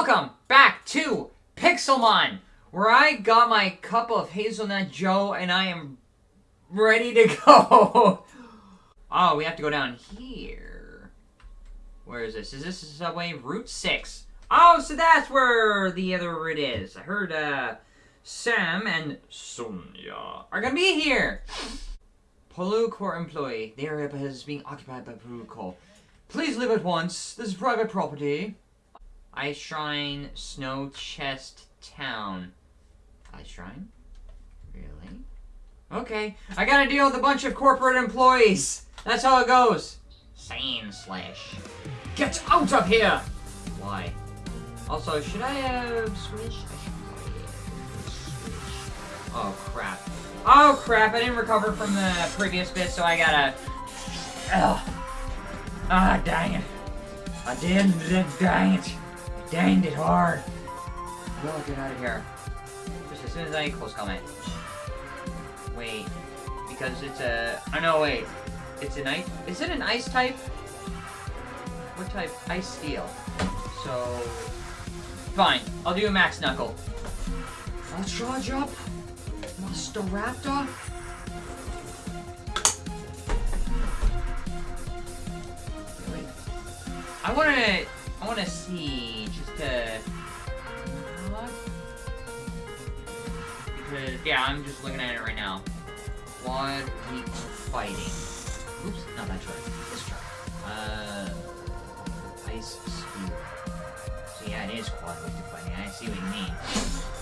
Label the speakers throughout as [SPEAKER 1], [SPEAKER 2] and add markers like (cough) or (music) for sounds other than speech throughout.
[SPEAKER 1] Welcome back to Pixelmon, where I got my cup of hazelnut joe and I am ready to (laughs) go. oh, we have to go down here. Where is this? Is this subway Route 6? Oh, so that's where the other route is. I heard uh, Sam and Sonia are gonna be here. Palu Court employee. The area is being occupied by Palu Court. Please leave at once. This is private property. Ice Shrine, Snow Chest Town. Ice Shrine? Really? Okay, I gotta deal with a bunch of corporate employees. That's how it goes. Sandslash. Get out of here! Why? Also, should I have switched? I should probably have switched. Oh, crap. Oh, crap, I didn't recover from the previous bit, so I gotta... Ugh. Ah, dang it. I did, dang it. Danged it hard. Well, get out of here. Just as soon as I close comment. Wait. Because it's a... Oh, I know, wait. It's an ice... Is it an ice type? What type? Ice steel. So... Fine. I'll do a max knuckle. I'll charge up. Master Raptor. Really? I wanna... I wanna see just to... Because, yeah, I'm just looking at it right now. Quad week fighting. Oops, not that try. This try. Uh, ice spear. So yeah, it is quad week fighting. I see what you mean.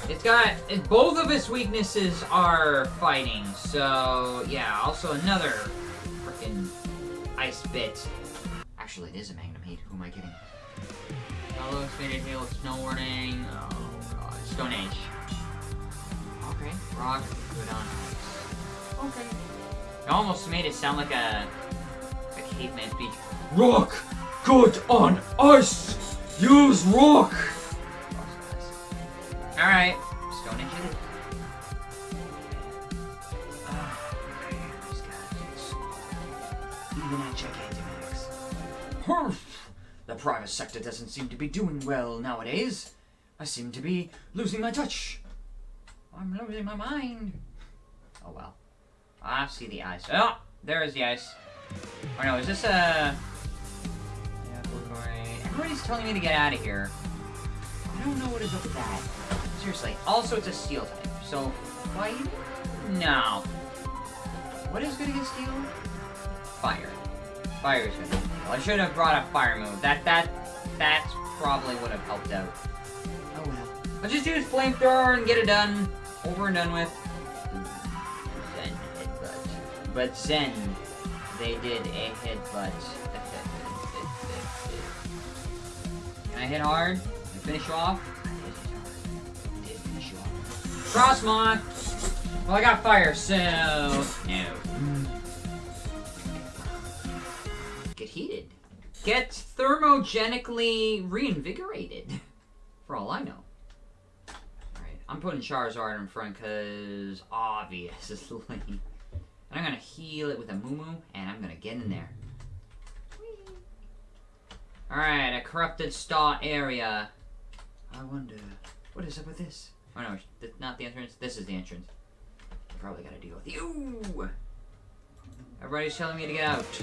[SPEAKER 1] It's got it, both of its weaknesses are fighting. So yeah, also another freaking ice bit. Actually, it is a Magnum Heat. Who am I kidding? Hello, Expanded Hail, Snow Warning. Oh god, Stone Age. Okay, rock, good on ice. Okay. It almost made it sound like a a caveman speech. Rock, good on ice. Use rock. Sector doesn't seem to be doing well nowadays. I seem to be losing my touch. I'm losing my mind. Oh well. I see the ice. Oh, there is the ice. Oh no, is this a... Yeah, Everybody's telling me to get out of here. I don't know what is up with that. Seriously. Also, it's a steel type. So, fight? No. What is good against steel? Fire. Fire is good. I should have brought a fire move. That, that, that probably would have helped out. Oh well. I'll just use flamethrower and get it done. Over and done with. Zen headbutt. But Zen, they did a headbutt. Can I hit hard? Can I finish you off? Did finish off. Frosmoth! Well, I got fire, so... No. Get thermogenically reinvigorated. For all I know. Alright, I'm putting Charizard in front because obviously. And I'm gonna heal it with a Moo and I'm gonna get in there. Alright, a corrupted star area. I wonder, what is up with this? Oh no, not the entrance. This is the entrance. I probably gotta deal with you. Everybody's telling me to get out.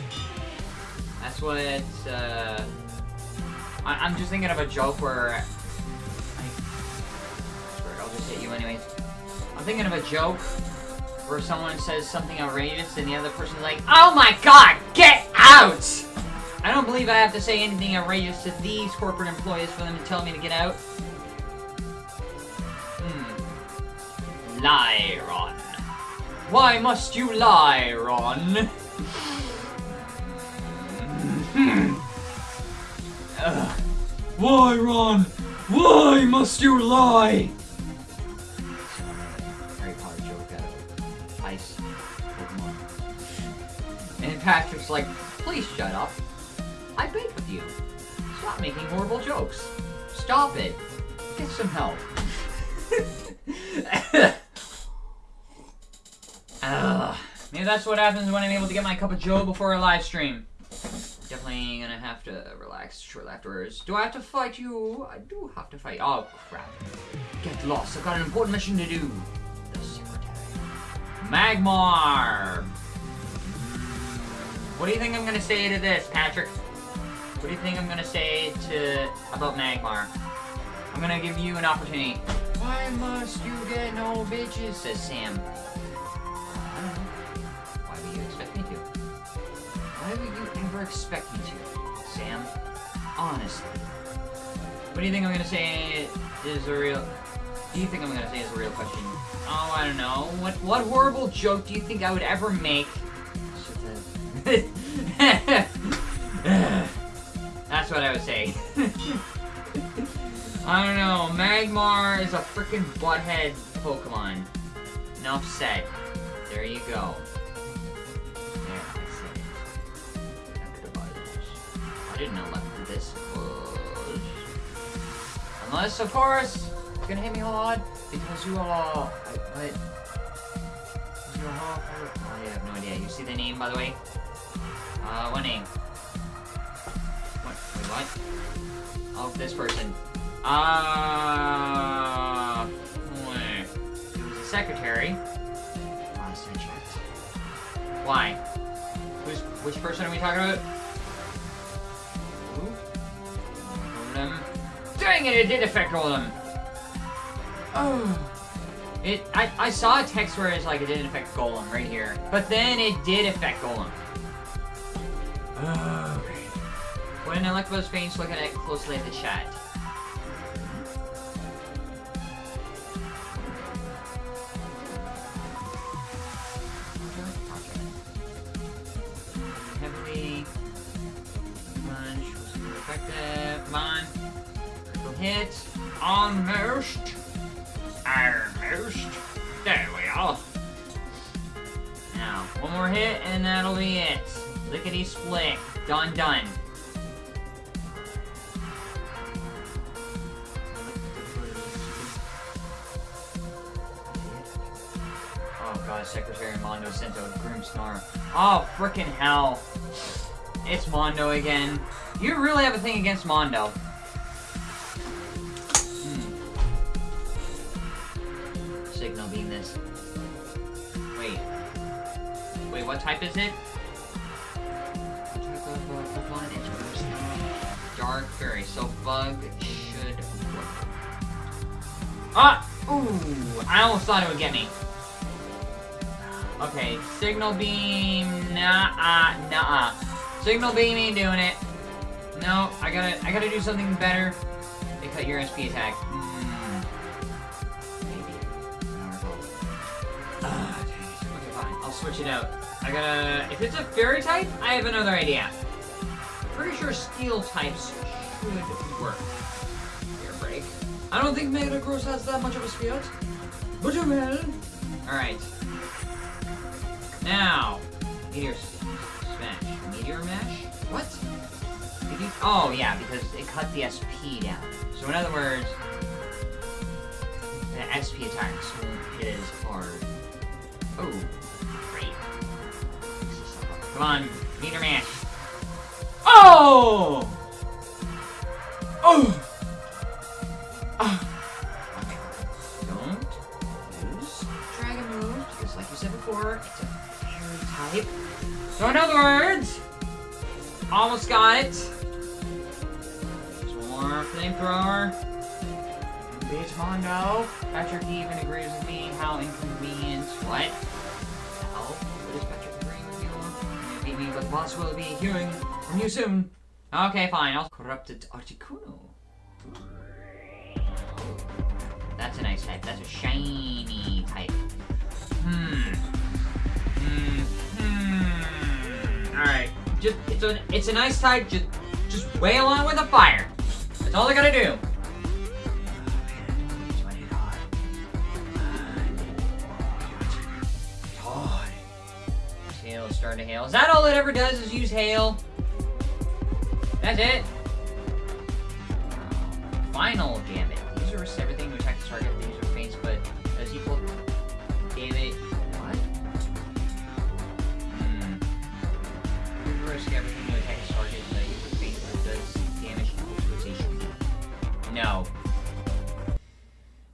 [SPEAKER 1] That's what it's, uh... I am just thinking of a joke where... I, I'll just hit you anyways. I'm thinking of a joke where someone says something outrageous and the other person's like, Oh my god, get out! I don't believe I have to say anything outrageous to these corporate employees for them to tell me to get out. Hmm. Lie, Ron. Why must you lie, Ron? Ugh. Why, Ron? Why must you lie? Harry Potter joke out Ice Pokemon. And Patrick's like, please shut up. I bake with you. Stop making horrible jokes. Stop it. Get some help. (laughs) Ugh. Maybe that's what happens when I'm able to get my cup of joe before a live stream. Definitely gonna have to relax shortly afterwards. Do I have to fight you? I do have to fight. Oh, crap. Get lost. I've got an important mission to do. The Secretary. Magmar! What do you think I'm gonna say to this, Patrick? What do you think I'm gonna say to about Magmar? I'm gonna give you an opportunity. Why must you get no bitches? Says Sam. Why would you expect me to? Why would you ever expect me? Honestly. What do you think I'm gonna say is a real... Do you think I'm gonna say is a real question? Oh, I don't know. What what horrible joke do you think I would ever make? (laughs) That's what I would say. (laughs) I don't know. Magmar is a freaking butthead Pokemon. Enough said. There you go. Unless, of course, you're gonna hit me hard because you are. What? You are. Oh, I have no idea. You see the name, by the way? Uh, what name? What? Wait, what? Oh, this person. Uh, wait. It was a secretary. Last I checked. Why? Who's, which person are we talking about? Dang it, it did affect Golem! Oh. It, I, I saw a text where it's like it didn't affect Golem right here. But then it did affect Golem. Oh, okay. What an Electabuzz face looking at it closely at the chat. Almost. Almost. There we are. Now, one more hit and that'll be it. Lickety split. Done done. Oh god, Secretary Mondo sent out Grimmsnarl. Oh, freaking hell. It's Mondo again. You really have a thing against Mondo. Is it? What type of Pokemon is Grimmsnarl? Dark Fairy, so Bug should work. Ah! Ooh! I almost thought it would get me. Okay, signal beam, nah, nah. Signal beam ain't doing it. No, I gotta, I gotta do something better. They cut your SP attack. Hmm. Maybe. Ah. Okay, fine. I'll switch it out. I gotta. If it's a fairy type, I have another idea. Pretty sure steel types should work. Air break. I don't think Metagross has that much of a speed. But you man. All right. Now, Meteor Smash. Meteor Mash? What? Oh, yeah, because it cut the SP down. So in other words, the SP attacks hit as hard. Oh. Come on, Meteor Man. Oh! Oh! Ah. Okay. Don't use Dragon Move, because like you said before, it's a type. So in other words, almost got it. There's more flamethrower. Bitch Mondo. Patrick even agrees with me. How inconvenient. What? Me, but boss will be hearing from you soon. Okay, fine. I'll corrupted Articuno. That's a nice type. That's a shiny type. Hmm. Hmm. Hmm. Alright. Just it's a it's a nice type, just just wail on with a fire. That's all I gotta do. hail, starting to hail. Is that all it ever does is use hail? That's it? Final damage. User risks everything to attack the target the user faints, but does equal damage. What? Hmm. User risks everything to attack the target the user faints, but does damage equal to its HP? No.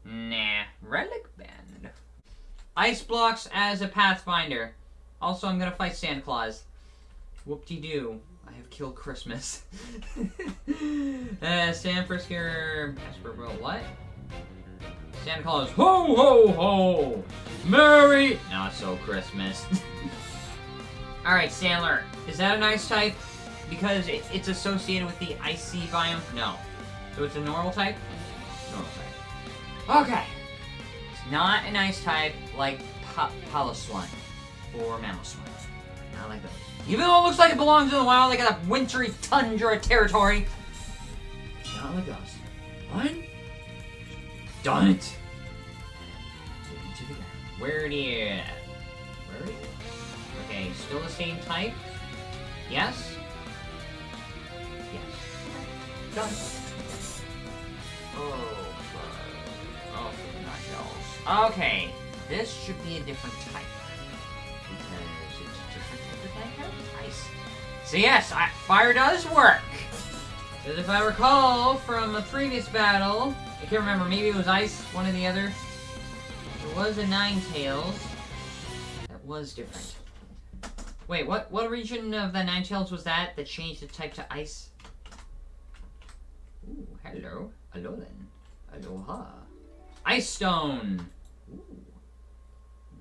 [SPEAKER 1] Nah. Relic Band. Ice blocks as a Pathfinder. Also, I'm gonna fight Santa Claus. Whoop-de-doo. I have killed Christmas. (laughs) uh, Santa Frisker... Esper, what? Santa Claus, ho ho ho! Merry not so Christmas. (laughs) Alright, Sandler, is that an ice type? Because it, it's associated with the icy biome? No. So it's a normal type? Normal type. Okay. It's not an ice type like Piloswine or mammal Mamoswine. Not like those. Even though it looks like it belongs in the wild, like a wintry tundra territory. Not like those. One. Done it. Where do you? Where are you? Okay, still the same type. Yes. Yes. Done. Oh, oh, nachos. Okay, this should be a different type So yes, I, fire does work. Because if I recall from a previous battle, I can't remember, maybe it was ice, one or the other. It was a Ninetales. That was different. Wait, what what region of the Ninetales was that that changed the type to ice? Ooh, hello. Hello. Aloha. Ice Stone! Ooh.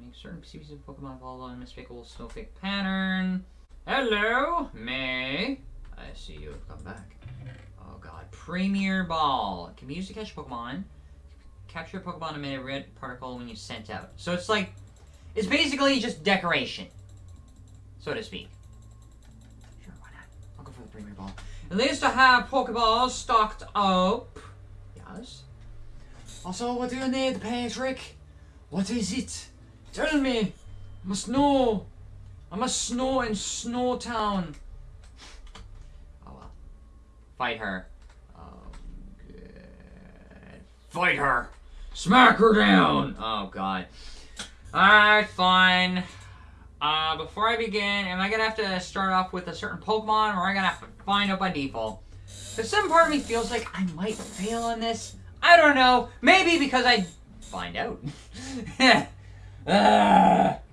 [SPEAKER 1] Make certain species of Pokemon follow a unmistakable snowflake pattern. Hello, May. I see you have come back. Oh god. Premier Ball. Can be used to catch Pokemon. Capture a Pokemon emit a red particle when you sent out. So it's like, it's basically just decoration, so to speak. Sure, why not? I'll go for the Premier Ball. At least to have Pokeballs stocked up. Yes. Also, what do you need, Patrick? What is it? Tell me. I must know. I must know in Snowtown. Oh well. Fight her. Oh, good. Fight her. Smack her down! Oh, God. Alright, fine. Uh, before I begin, am I gonna have to start off with a certain Pokemon, or am I gonna have to find out by default? Because some part of me feels like I might fail on this. I don't know. Maybe because I find out. uh. (laughs)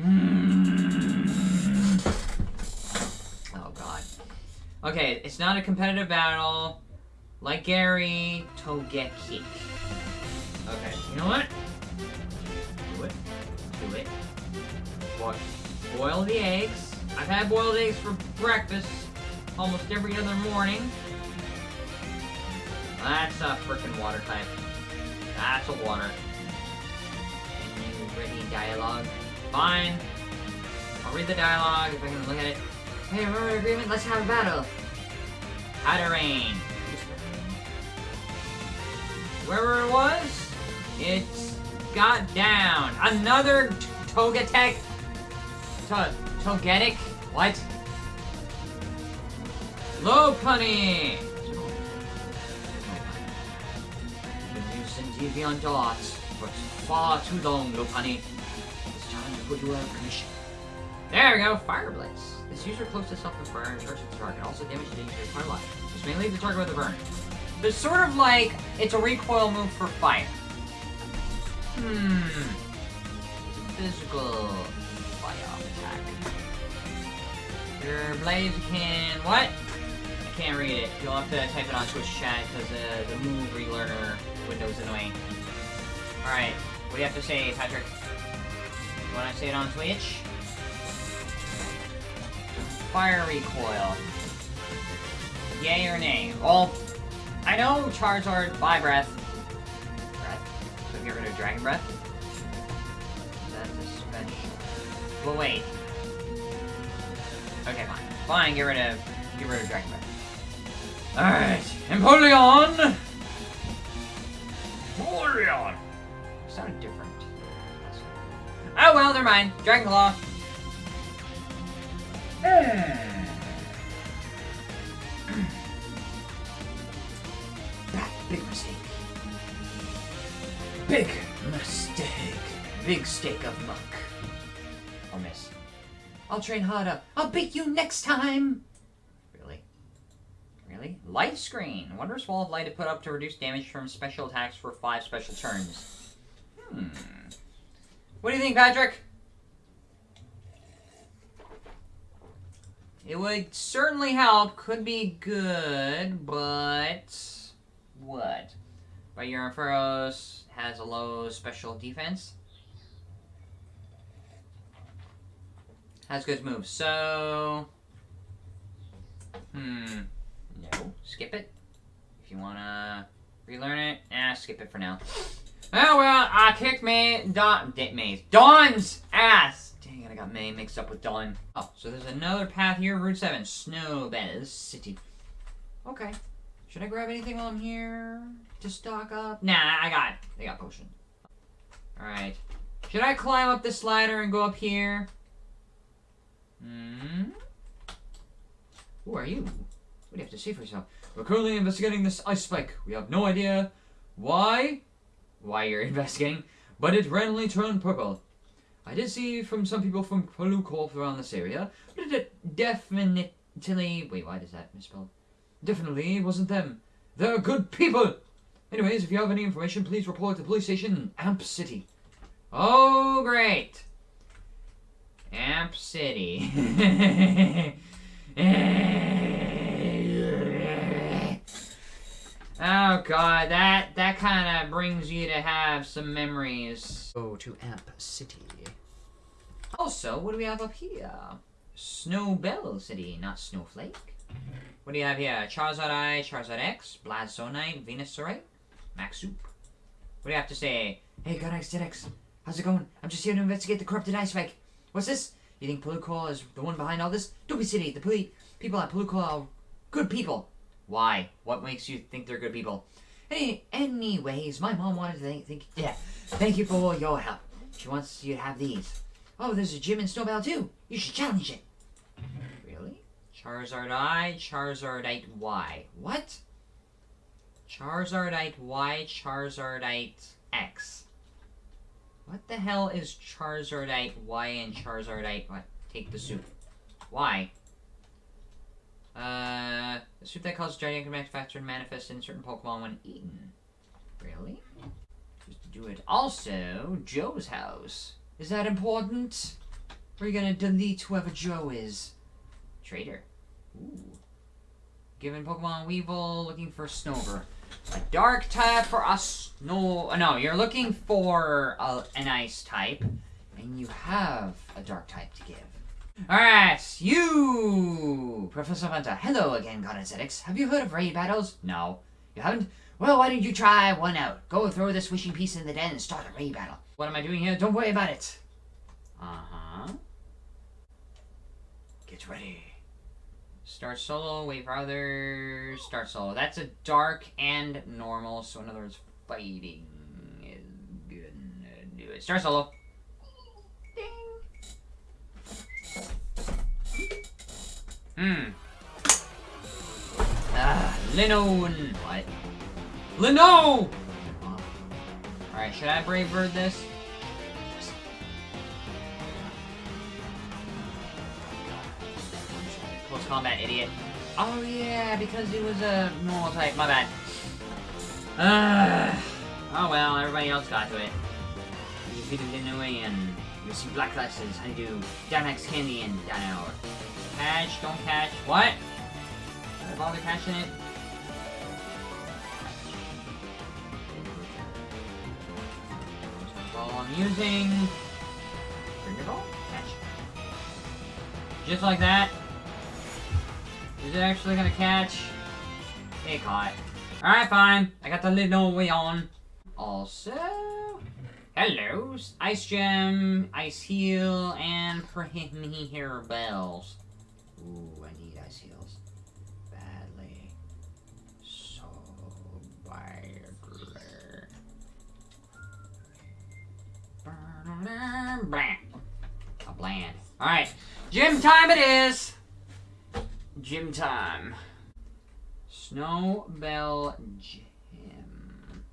[SPEAKER 1] Hmm. Oh, God. Okay, it's not a competitive battle. Like Gary, Togekiss. Okay, you know what? Do it. Do it. Boil, boil the eggs. I've had boiled eggs for breakfast almost every other morning. That's a freaking water type. That's a water. And you ready dialogue? Fine. I'll read the dialogue if I can look at it. Hey, remember the agreement? Let's have a battle. Hatterene. Wherever it was, it's got down. Another Togetic. To Togetic? What? Lopunny! Been used in Deviant Dots for far too long, Lopunny. You of commission. There we go, Flare Blitz. This user close to self-inspire and charges the target. Also damage the quite a lot. This may leave the target with a burn. It's sort of like it's a recoil move for fire. Hmm. Physical fire attack. Your blades can what? I can't read it. You'll have to type it on Twitch chat because uh, the move relearner window's annoying. Alright, what do you have to say, Patrick? You wanna say it on Twitch? Fire recoil. Yay or nay? Well, I know Charizard by breath. Breath. So get rid of Dragon Breath. That's a special. Wait. Okay, fine. Fine, get rid of get rid of Dragon Breath. Alright. Empoleon! Empoleon! Sounded different. Oh well, never mind. Dragon Claw. That (clears throat) big mistake. Big mistake. Big steak of muck. I'll miss. I'll train harder. I'll beat you next time. Really? Really? Really? Light screen. Wondrous wall of light to put up to reduce damage from special attacks for five special turns. Hmm. What do you think, Patrick? It would certainly help. Could be good, but what? But your has a low special defense. Has good moves. So, hmm, no, skip it. If you wanna relearn it, ah, skip it for now. Oh well, I kicked May, Dawn, May's, Dawn's ass. Dang it, I got May mixed up with Dawn. Oh, so there's another path here, Route 7, Snowbell City. Okay. Should I grab anything while I'm here to stock up? Nah, I got it. They got potion. Alright. Should I climb up this ladder and go up here? Hmm? Who are you? What do you have to say for yourself? We're currently investigating this ice spike. We have no idea why, why you're (laughs) investigating, but it randomly turned purple. I did see from some people from Blue Corp around this area, but it definitely... Wait, why does that misspell? Definitely wasn't them. They're good people! Anyways, if you have any information, please report to the police station in Amp City. Oh, great! Amp City. (laughs) Eh. Oh god, that that kind of brings you to have some memories.
[SPEAKER 2] Go to Amp City.
[SPEAKER 1] Also, what do we have up here? Snowbell City, not Snowflake. What do you have here? Charizard I, Charizard X, Blazonite, Venusaurite, Max Soup. What do you have to say? Hey, God X, how's it going? I'm just here to investigate the corrupted ice spike. What's this? You think Pelukor is the one behind all this? Don't be silly. The people at Pelukor are good people. Why? What makes you think they're good people? Any, anyways, my mom wanted to thank, thank, yeah, thank you for your help. She wants you to have these. Oh, there's a gym in Snowbell too. You should challenge it. Really? Charizard I, Charizardite Y. What? Charizardite Y, Charizardite X. What the hell is Charizardite Y and Charizardite what? Take the soup. Why? Uh, that causes gigantic faster and manifest in certain Pokemon when eaten. Really? Just to do it. Also, Joe's house. Is that important? You gonna delete whoever Joe is? Traitor. Ooh. Given Pokemon Weavile, looking for Snover. A dark type for us. No, no, you're looking for a, an ice type, and you have a dark type to give. Alright, you, Professor Hunter. Hello again, God Aesthetics. Have you heard of raid battles? No. You haven't? Well, why don't you try one out? Go throw this wishing piece in the den and start a raid battle. What am I doing here? Don't worry about it. Uh-huh. Get ready. Start solo, wait for others, start solo. That's a dark and normal, so in other words, fighting is gonna do it. Start solo. Hmm. Ah, Linoone. What? Lino! Alright, should I Brave Bird this? Close combat, idiot. Oh yeah, because he was a normal type, my bad. Uh, oh well, everybody else got to it. You defeated and you receive black glasses, honeydew, Dynamax candy, and Dino. Catch, don't catch. What? Should I bother catching it? Ball I'm using. Bring your ball. Catch. Just like that. Is it actually gonna catch? It caught. Alright, fine. I got the little way on. Also, hello, Ice Gem, Ice Heal, and Hair Bells. Ooh, I need Ice Heals. Badly. So badly. A bland. Alright, gym time it is! Gym time. Snowbell Gym.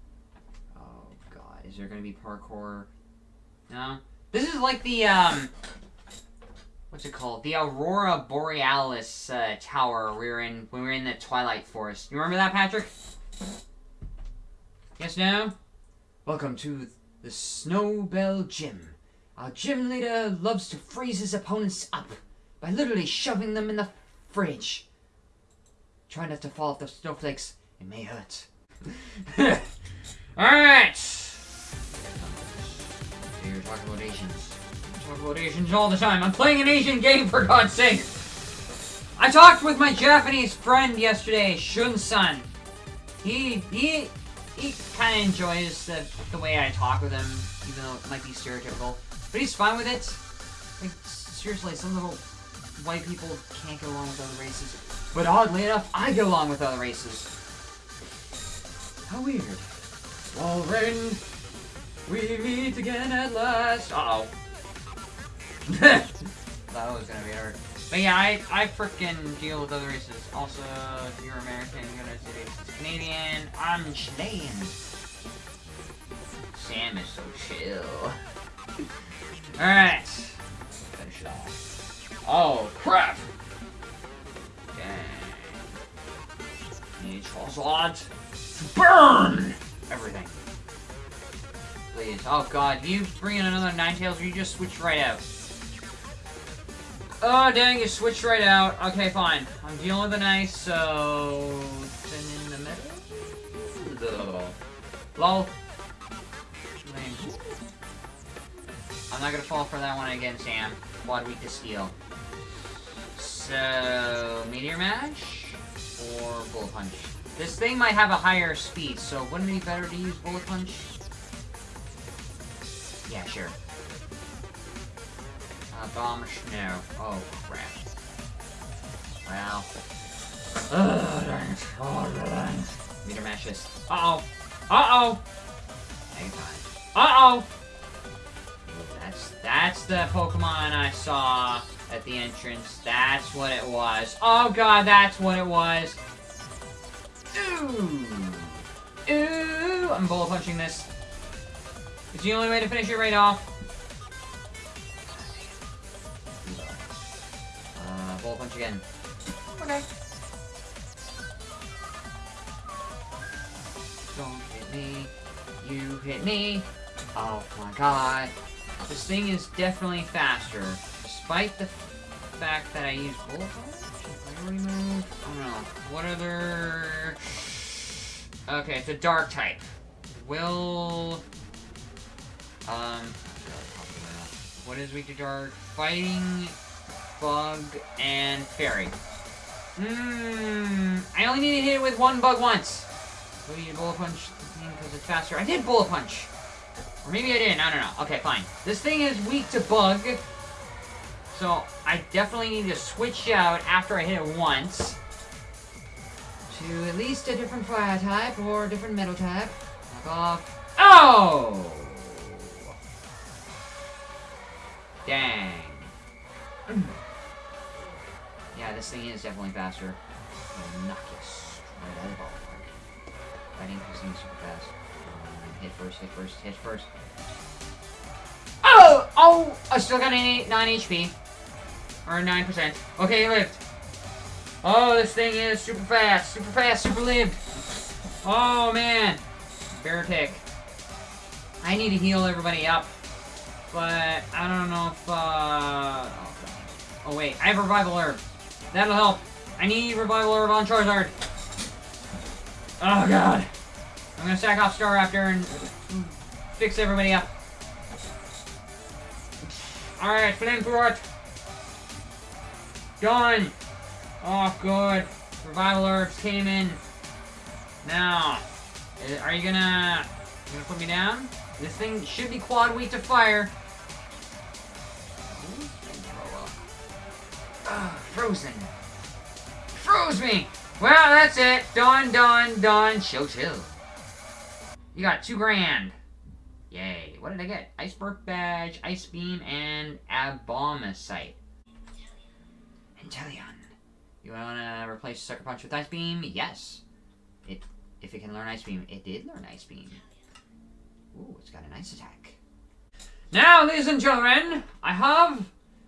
[SPEAKER 1] Oh god, is there gonna be parkour? No? This is like the, um... what's it called? The Aurora Borealis uh, tower we were in when we were in the Twilight Forest. You remember that, Patrick? Yes, no? Welcome to the Snowbell Gym. Our gym leader loves to freeze his opponents up by literally shoving them in the fridge. Try not to fall off the snowflakes. It may hurt. (laughs) Alright! Here, talk about Asians. Talk about Asians all the time. I'm playing an Asian game, for God's sake! I talked with my Japanese friend yesterday, Shun-san. He, he, he kind of enjoys the, the way I talk with him, even though it might be stereotypical. But he's fine with it. Like, seriously, some little white people can't get along with other races. But oddly enough, I get along with other races. How weird. Walrein, we meet again at last. Uh oh. (laughs) that was gonna be hard. But yeah, I, I freaking deal with other races. Also, if you're American, United States Canadian, I'm Chilean. Sam is so chill. Alright. Finish it off. Oh, crap! Dang. Need to burn everything. Please. Oh god, you bring in another Ninetales or you just switch right out? Oh dang, you switched right out. Okay, fine. I'm dealing with an ice, so... Then in the middle? Lol. Lame. I'm not gonna fall for that one again, Sam. Quad weak to steel. So, Meteor Mash or Bullet Punch? This thing might have a higher speed, so wouldn't it be better to use Bullet Punch? Yeah, sure. Uh, bomb. Oh, crap. Well. Ugh, dang it. Oh, dang. Meteor Uh-oh. Uh-oh! Hang on. Uh-oh! That's, that's the Pokemon I saw at the entrance. That's what it was. Oh god, that's what it was. Ooh. Ooh. I'm bullet punching this. It's the only way to finish it right off. Again. Okay. Don't hit me. You hit me. Oh my god. This thing is definitely faster. Despite the fact that I use bullet? Priority move? I don't know. What other... Okay, it's a dark type. Will... Um... What is weak to dark? Fighting, bug, and fairy. Mmm... I only need to hit it with one bug once. Need a bullet punch because it's faster? I did bullet punch! Or maybe I didn't, I don't know. Okay, fine. This thing is weak to bug. So, I definitely need to switch out after I hit it once. To at least a different fire type or a different metal type. Knock off. Oh! Dang. Yeah, this thing is definitely faster. Knock you straight out of the ballpark. Fighting this thing super fast. Um, hit first, hit first, hit first. Oh! Oh! I still got an 8, 9 HP. Or 9%. Okay, he lived. Oh, this thing is super fast. Super fast, super lived. Oh, man. Bear tick. I need to heal everybody up. But, I don't know if, uh... Oh, oh, wait. I have Revival Herb. That'll help. I need Revival Herb on Charizard. Oh, God. I'm gonna sack off Staraptor and fix everybody up. Alright, Flamethrower. Done. Oh, good. Revival Herbs came in. Now, eh, are you gonna, you gonna put me down? This thing should be quad weak to fire. Ah, frozen. Froze me! Well, that's it. Done, done, done. Chill, chill. You got two grand. Yay. What did I get? Iceberg Badge, Ice Beam, and Abomasite. Inteleon. You wanna replace Sucker Punch with Ice Beam? Yes. It, if it can learn Ice Beam, it did learn Ice Beam. Ooh, it's got a nice attack. Now, ladies and gentlemen, I have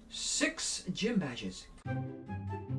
[SPEAKER 1] six gym badges. Thank you.